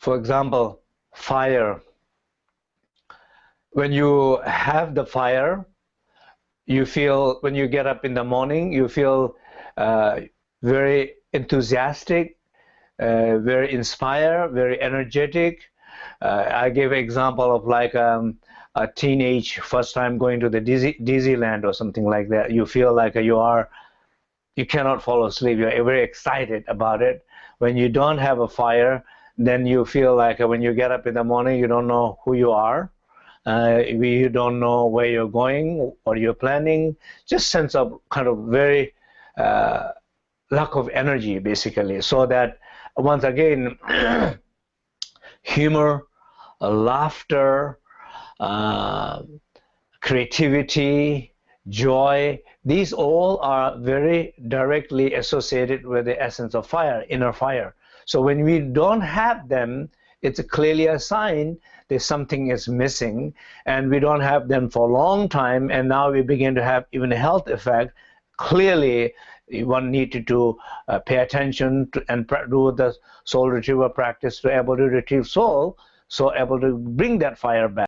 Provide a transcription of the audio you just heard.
for example, fire. When you have the fire, you feel when you get up in the morning, you feel uh, very enthusiastic, uh, very inspired, very energetic. Uh, I gave an example of like um, a teenage first time going to the Disney, Disneyland or something like that. You feel like you are, you cannot fall asleep. You're very excited about it. When you don't have a fire, then you feel like when you get up in the morning, you don't know who you are. Uh, you don't know where you're going or you're planning. Just sense of kind of very uh, lack of energy, basically. So that once again, humor, laughter, uh, creativity, joy, these all are very directly associated with the essence of fire, inner fire. So when we don't have them, it's clearly a sign that something is missing, and we don't have them for a long time, and now we begin to have even a health effect. Clearly, one needed to uh, pay attention to, and do the soul retrieval practice to able to retrieve soul, so able to bring that fire back.